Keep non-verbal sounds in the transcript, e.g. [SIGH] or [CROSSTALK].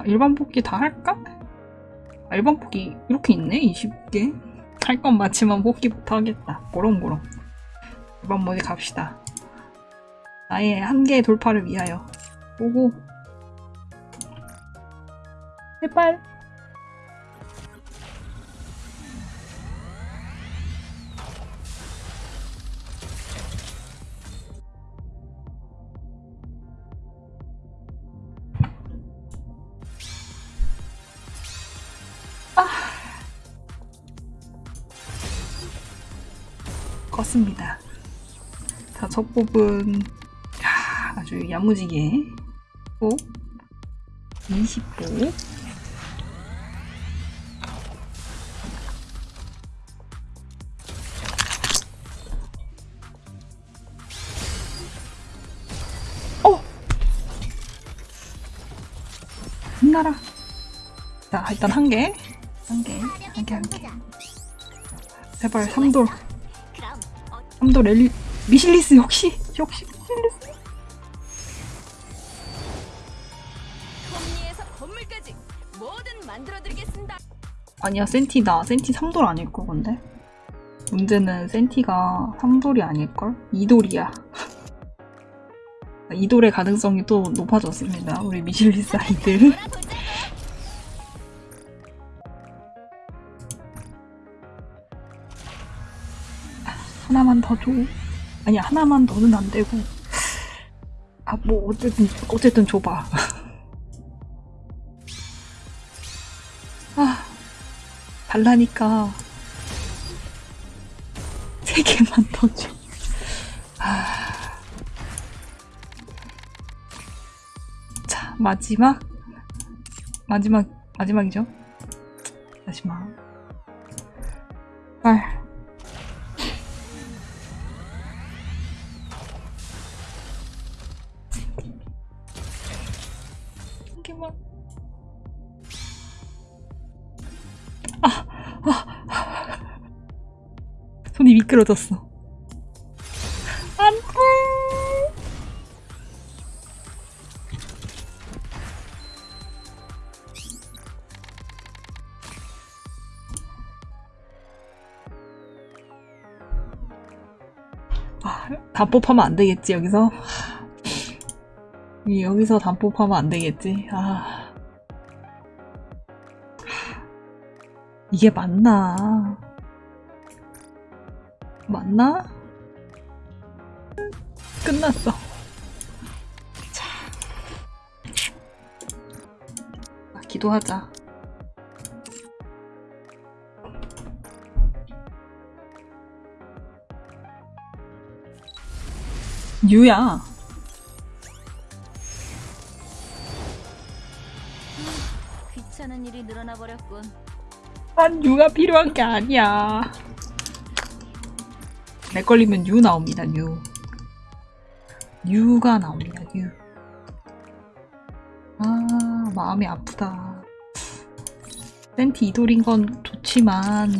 아, 일반 뽑기 다 할까? 아, 일반 뽑기 이렇게 있네? 20개? 할건 맞지만 뽑기부터 하겠다. 고롱고롱. 일반 모드 갑시다. 나의 한계의 돌파를 위하여. 오고. 제발. 껐습니다. 자, 첫 야, 아주 야무지게 또 20보 어! 빛나라 자 일단 한 개, 한 개, 한 개, 한 개. 제발 3돌 그럼 어, 3도 랠리 미실리스 역시? 역시? 미실리스. 아니야 센티다. 센티 3돌 아닐걸 근데. 문제는 센티가 3돌이 아닐걸? 2돌이야. 2돌의 [LAUGHS] 가능성이 또 높아졌습니다 우리 미실리스 아이들 하나만 더 줘. 아니 하나만 더는 안 되고. 아 뭐 어쨌든 어쨌든 줘봐. 아 달라니까 세 개만 더 줘. 아. 자 마지막 마지막 마지막이죠. 마지막. 아. 한 개만. 아, 아, 손이 미끄러졌어. 안 돼. 아, 단법하면 안 되겠지, 여기서? 이 여기서 단법하면 안 되겠지. 아. 이게 맞나? 맞나? 끝났어. 자. 아, 기도하자. 유야. 귀찮은 일이 늘어나 버렸군. 난 유가 필요한 게 아니야. 내 걸리면 유 나옵니다, 유. 유가 나옵니다, 유. 아, 마음이 아프다. 센티 이돌인 건 좋지만,